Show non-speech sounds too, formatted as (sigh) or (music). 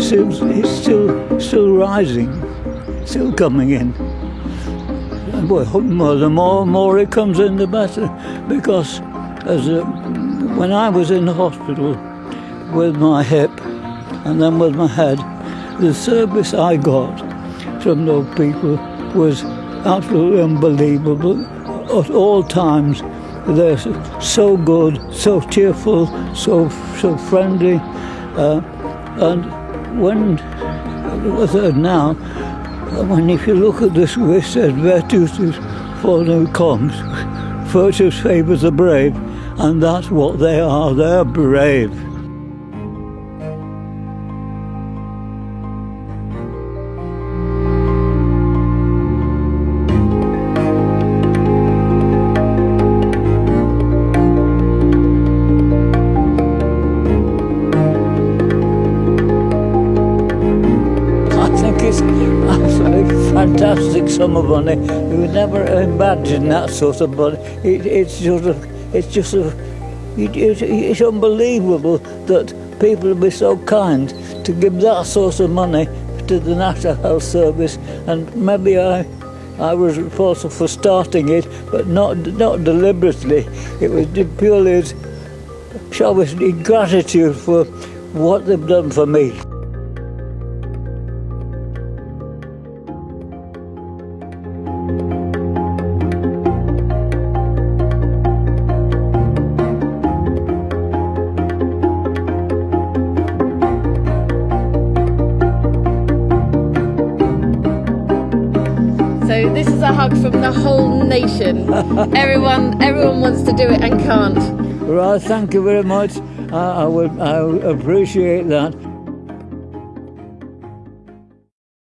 still, it's still, still rising, still coming in. And well, the more, more it comes in, the better, because as a, when I was in the hospital with my hip and then with my head, the service I got from those people was absolutely unbelievable at all times. They're so good, so cheerful, so so friendly, uh, and when was it now? When if you look at this, it says "Virtus for the comes, virtus favours the brave," and that's what they are. They're brave. Absolutely fantastic sum of money. You would never imagine that sort of money. It, it's sort of, it's just a, it, it, it's unbelievable that people would be so kind to give that sort of money to the National Health Service, and maybe I. I was responsible for starting it, but not not deliberately. It was purely, shall we say, gratitude for what they've done for me. So this is a hug from the whole nation. (laughs) everyone, everyone wants to do it and can't. Right, thank you very much. I, I would I appreciate that.